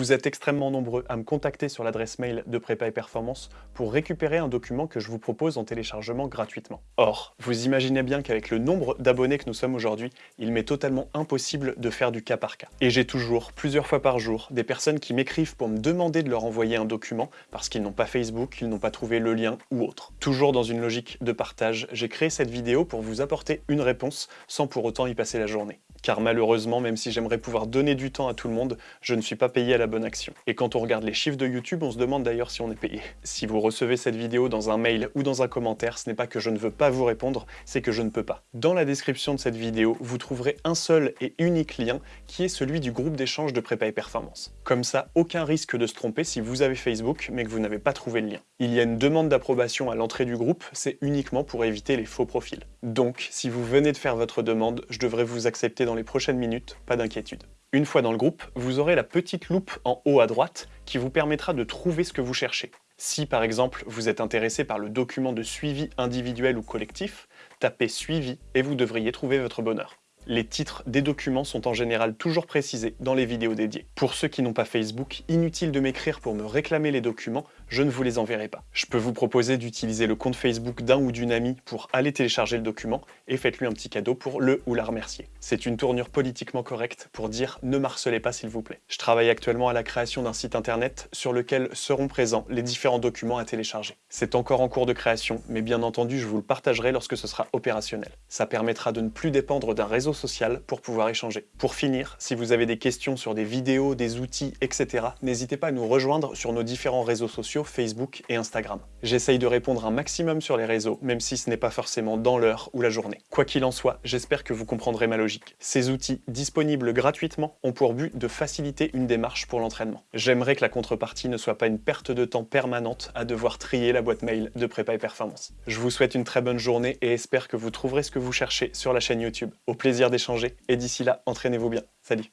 Vous êtes extrêmement nombreux à me contacter sur l'adresse mail de Prépa et Performance pour récupérer un document que je vous propose en téléchargement gratuitement. Or, vous imaginez bien qu'avec le nombre d'abonnés que nous sommes aujourd'hui, il m'est totalement impossible de faire du cas par cas. Et j'ai toujours, plusieurs fois par jour, des personnes qui m'écrivent pour me demander de leur envoyer un document parce qu'ils n'ont pas Facebook, ils n'ont pas trouvé le lien ou autre. Toujours dans une logique de partage, j'ai créé cette vidéo pour vous apporter une réponse sans pour autant y passer la journée car malheureusement, même si j'aimerais pouvoir donner du temps à tout le monde, je ne suis pas payé à la bonne action. Et quand on regarde les chiffres de YouTube, on se demande d'ailleurs si on est payé. Si vous recevez cette vidéo dans un mail ou dans un commentaire, ce n'est pas que je ne veux pas vous répondre, c'est que je ne peux pas. Dans la description de cette vidéo, vous trouverez un seul et unique lien, qui est celui du groupe d'échange de prépa et performance. Comme ça, aucun risque de se tromper si vous avez Facebook, mais que vous n'avez pas trouvé le lien. Il y a une demande d'approbation à l'entrée du groupe, c'est uniquement pour éviter les faux profils. Donc, si vous venez de faire votre demande, je devrais vous accepter dans les prochaines minutes, pas d'inquiétude. Une fois dans le groupe, vous aurez la petite loupe en haut à droite qui vous permettra de trouver ce que vous cherchez. Si par exemple vous êtes intéressé par le document de suivi individuel ou collectif, tapez suivi et vous devriez trouver votre bonheur. Les titres des documents sont en général toujours précisés dans les vidéos dédiées. Pour ceux qui n'ont pas Facebook, inutile de m'écrire pour me réclamer les documents, je ne vous les enverrai pas. Je peux vous proposer d'utiliser le compte Facebook d'un ou d'une amie pour aller télécharger le document et faites-lui un petit cadeau pour le ou la remercier. C'est une tournure politiquement correcte pour dire ne marcelez pas s'il vous plaît. Je travaille actuellement à la création d'un site internet sur lequel seront présents les différents documents à télécharger. C'est encore en cours de création, mais bien entendu je vous le partagerai lorsque ce sera opérationnel. Ça permettra de ne plus dépendre d'un réseau social pour pouvoir échanger. Pour finir, si vous avez des questions sur des vidéos, des outils, etc., n'hésitez pas à nous rejoindre sur nos différents réseaux sociaux Facebook et Instagram. J'essaye de répondre un maximum sur les réseaux, même si ce n'est pas forcément dans l'heure ou la journée. Quoi qu'il en soit, j'espère que vous comprendrez ma logique. Ces outils, disponibles gratuitement, ont pour but de faciliter une démarche pour l'entraînement. J'aimerais que la contrepartie ne soit pas une perte de temps permanente à devoir trier la boîte mail de Prépa et Performance. Je vous souhaite une très bonne journée et espère que vous trouverez ce que vous cherchez sur la chaîne YouTube. Au d'échanger, et d'ici là, entraînez-vous bien. Salut